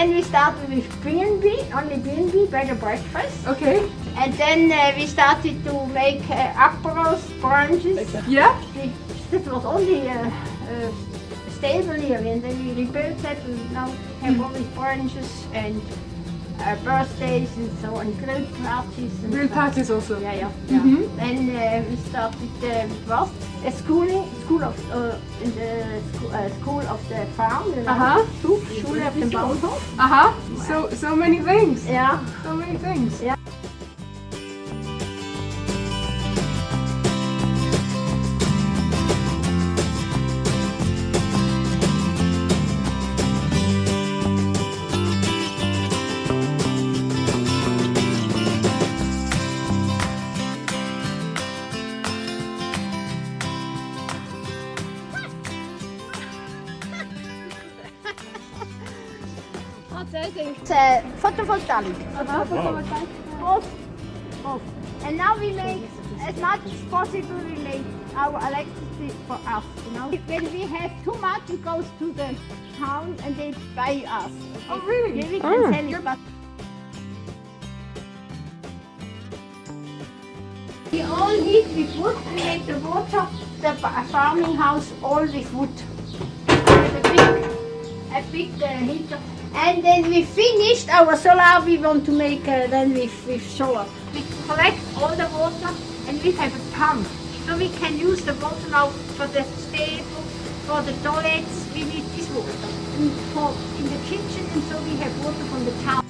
And we started with B&B, only B&B, bed and breakfast. Okay. And then uh, we started to make uh, aperos, brunches. Yeah? We, that was only uh, uh, stable here and then we rebuilt that and now have all these brunches and uh, birthdays and so on, grill parties. And so. parties also. Yeah, yeah. yeah. Mhm. And uh, we started uh, was a schooling, school of uh, in the school, uh, school of the farm. You know, Aha. Schule, Schule auf dem Bauernhof. Uh-huh. So, so many things. Yeah. So many things. Yeah. It's a photovoltaic. Both. Both. And now we make, as much as possible, we make our electricity for us, you know. When we have too much, it goes to the town and they buy us. Oh, really? Yeah, we can Ah. sell it, but... We all heat with wood. We make the water, the farming house, all with wood. With a big, a big uh, heater. And then we finished our solar. We want to make uh, then with, with solar. We collect all the water and we have a pump. So we can use the water now for the stable, for the toilets. We need this water. And for in the kitchen and so we have water from the town.